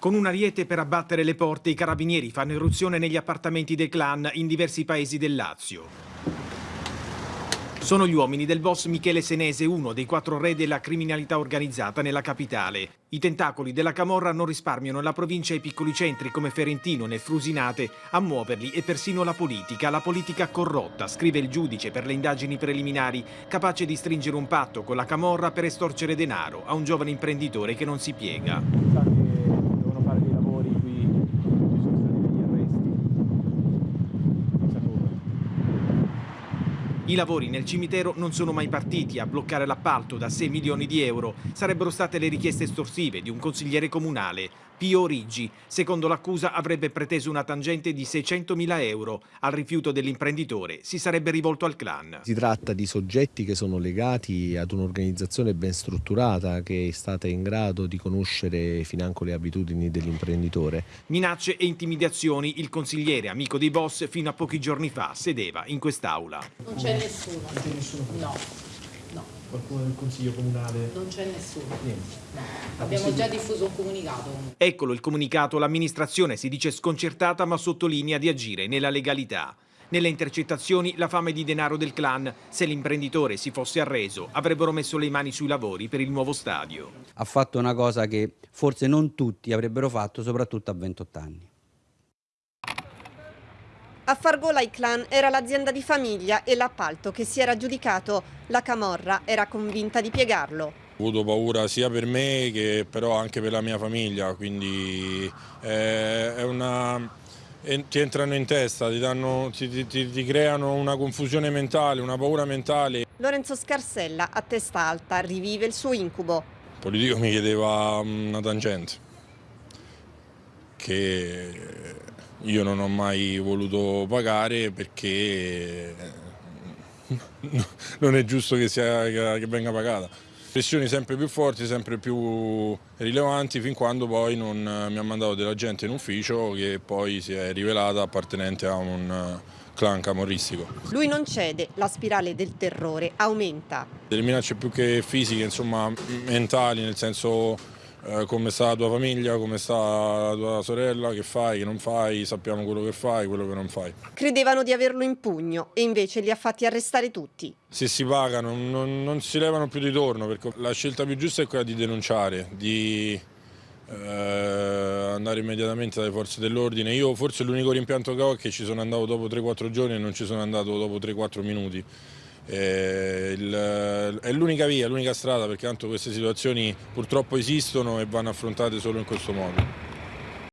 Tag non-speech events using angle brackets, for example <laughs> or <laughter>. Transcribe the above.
Con un ariete per abbattere le porte, i carabinieri fanno irruzione negli appartamenti del clan in diversi paesi del Lazio. Sono gli uomini del boss Michele Senese, uno dei quattro re della criminalità organizzata nella capitale. I tentacoli della Camorra non risparmiano la provincia e i piccoli centri come Ferentino nel Frusinate a muoverli e persino la politica, la politica corrotta, scrive il giudice per le indagini preliminari, capace di stringere un patto con la Camorra per estorcere denaro a un giovane imprenditore che non si piega. I lavori nel cimitero non sono mai partiti a bloccare l'appalto da 6 milioni di euro. Sarebbero state le richieste estorsive di un consigliere comunale. Pio Riggi, secondo l'accusa, avrebbe preteso una tangente di 600.000 euro. Al rifiuto dell'imprenditore si sarebbe rivolto al clan. Si tratta di soggetti che sono legati ad un'organizzazione ben strutturata che è stata in grado di conoscere financo le abitudini dell'imprenditore. Minacce e intimidazioni. Il consigliere, amico dei boss, fino a pochi giorni fa sedeva in quest'aula. Non c'è nessuno. Non c'è nessuno? No qualcuno del Consiglio Comunale? Non c'è nessuno. Niente. No. Abbiamo già diffuso un comunicato. Eccolo il comunicato, l'amministrazione si dice sconcertata ma sottolinea di agire nella legalità. Nelle intercettazioni la fame di denaro del clan, se l'imprenditore si fosse arreso, avrebbero messo le mani sui lavori per il nuovo stadio. Ha fatto una cosa che forse non tutti avrebbero fatto, soprattutto a 28 anni. A Fargola Clan era l'azienda di famiglia e l'appalto che si era aggiudicato. La Camorra era convinta di piegarlo. Ho avuto paura sia per me che però anche per la mia famiglia, quindi eh, è una, ti entrano in testa, ti, danno, ti, ti, ti, creano una confusione mentale, una paura mentale. Lorenzo Scarsella, a testa alta, rivive il suo incubo. Il politico mi chiedeva una tangente, che io non ho mai voluto pagare perché eh, <laughs> non è giusto che, sia, che venga pagata. Pressioni sempre più forti, sempre più rilevanti, fin quando poi non mi ha mandato della gente in ufficio che poi si è rivelata appartenente a un clan camorristico. Lui non cede, la spirale del terrore aumenta. Delle minacce più che fisiche, insomma mentali, nel senso eh, come sta la tua famiglia, come sta la tua sorella, che fai, che non fai, sappiamo quello che fai, quello che non fai. Credevano di averlo in pugno e invece li ha fatti arrestare tutti. Se si pagano non, non si levano più di torno perché la scelta più giusta è quella di denunciare, di eh, andare immediatamente dalle forze dell'ordine. Io forse l'unico rimpianto che ho è che ci sono andato dopo 3-4 giorni e non ci sono andato dopo 3-4 minuti. Eh, è l'unica via, l'unica strada perché tanto queste situazioni purtroppo esistono e vanno affrontate solo in questo modo.